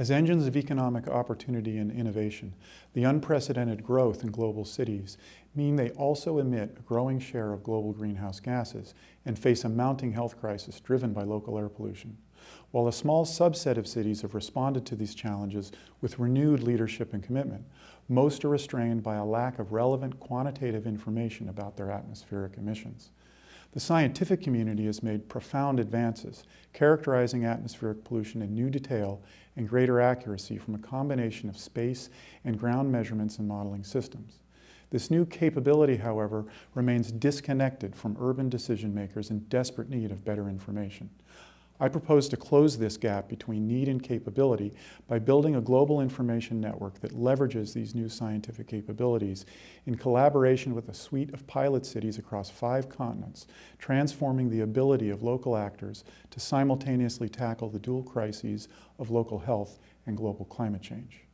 As engines of economic opportunity and innovation, the unprecedented growth in global cities mean they also emit a growing share of global greenhouse gases and face a mounting health crisis driven by local air pollution. While a small subset of cities have responded to these challenges with renewed leadership and commitment, most are restrained by a lack of relevant quantitative information about their atmospheric emissions. The scientific community has made profound advances, characterizing atmospheric pollution in new detail and greater accuracy from a combination of space and ground measurements and modeling systems. This new capability, however, remains disconnected from urban decision makers in desperate need of better information. I propose to close this gap between need and capability by building a global information network that leverages these new scientific capabilities in collaboration with a suite of pilot cities across five continents, transforming the ability of local actors to simultaneously tackle the dual crises of local health and global climate change.